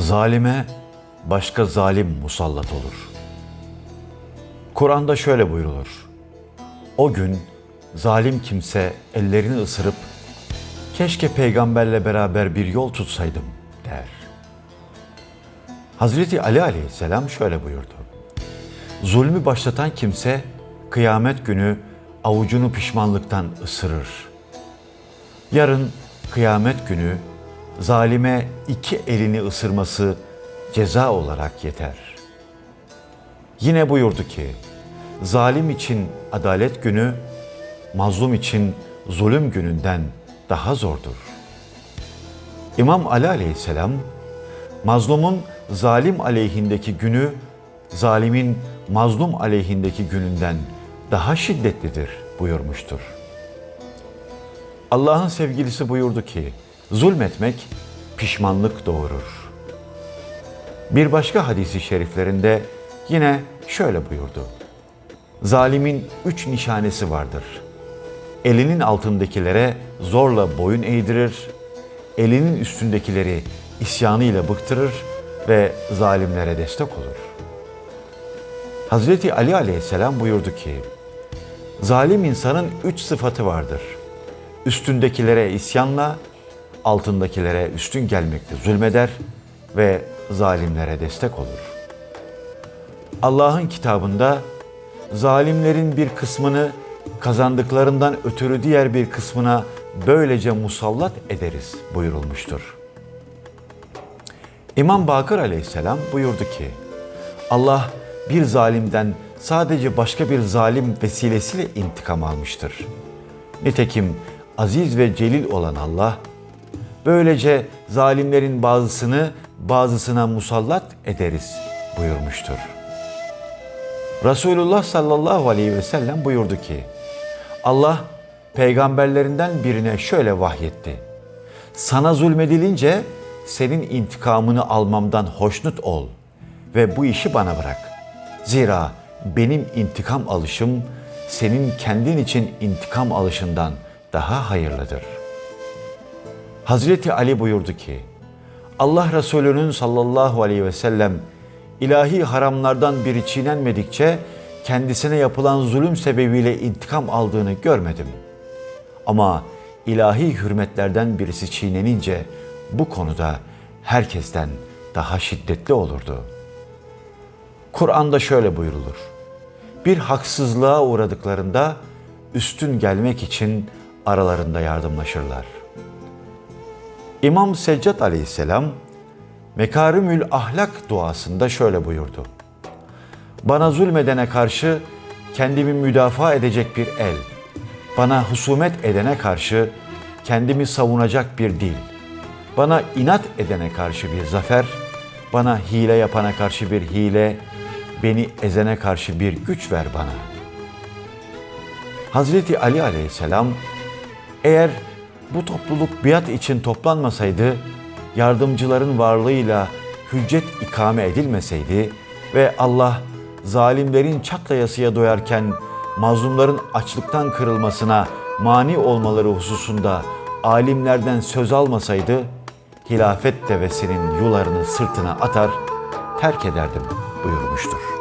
Zalime başka zalim musallat olur. Kur'an'da şöyle buyrulur. O gün zalim kimse ellerini ısırıp keşke peygamberle beraber bir yol tutsaydım der. Hazreti Ali aleyhisselam şöyle buyurdu. Zulmü başlatan kimse kıyamet günü avucunu pişmanlıktan ısırır. Yarın kıyamet günü zalime iki elini ısırması ceza olarak yeter. Yine buyurdu ki, zalim için adalet günü, mazlum için zulüm gününden daha zordur. İmam Ali aleyhisselam, mazlumun zalim aleyhindeki günü, zalimin mazlum aleyhindeki gününden daha şiddetlidir buyurmuştur. Allah'ın sevgilisi buyurdu ki, zulmetmek pişmanlık doğurur. Bir başka hadisi şeriflerinde yine şöyle buyurdu. Zalimin üç nişanesi vardır. Elinin altındakilere zorla boyun eğdirir, elinin üstündekileri isyanıyla bıktırır ve zalimlere destek olur. Hazreti Ali aleyhisselam buyurdu ki, zalim insanın üç sıfatı vardır. Üstündekilere isyanla, altındakilere üstün gelmekte zulmeder ve zalimlere destek olur. Allah'ın kitabında zalimlerin bir kısmını kazandıklarından ötürü diğer bir kısmına böylece musallat ederiz buyurulmuştur. İmam Bakır aleyhisselam buyurdu ki, Allah bir zalimden sadece başka bir zalim vesilesiyle intikam almıştır. Nitekim aziz ve celil olan Allah, böylece zalimlerin bazısını bazısına musallat ederiz buyurmuştur. Resulullah sallallahu aleyhi ve sellem buyurdu ki, Allah peygamberlerinden birine şöyle vahyetti. Sana zulmedilince senin intikamını almamdan hoşnut ol ve bu işi bana bırak. Zira benim intikam alışım senin kendin için intikam alışından daha hayırlıdır. Hazreti Ali buyurdu ki, Allah Resulü'nün sallallahu aleyhi ve sellem ilahi haramlardan biri çiğnenmedikçe kendisine yapılan zulüm sebebiyle intikam aldığını görmedim. Ama ilahi hürmetlerden birisi çiğnenince bu konuda herkesten daha şiddetli olurdu. Kur'an'da şöyle buyrulur. Bir haksızlığa uğradıklarında üstün gelmek için aralarında yardımlaşırlar. İmam Seccat aleyhisselam Mekarimül Ahlak duasında şöyle buyurdu. Bana zulmedene karşı kendimi müdafaa edecek bir el, bana husumet edene karşı kendimi savunacak bir dil, bana inat edene karşı bir zafer, bana hile yapana karşı bir hile, beni ezene karşı bir güç ver bana. Hazreti Ali aleyhisselam eğer bu topluluk biat için toplanmasaydı, yardımcıların varlığıyla hüccet ikame edilmeseydi ve Allah zalimlerin çatlayasıya doyarken mazlumların açlıktan kırılmasına mani olmaları hususunda alimlerden söz almasaydı, hilafet devesinin yularını sırtına atar, terk ederdim buyurmuştur.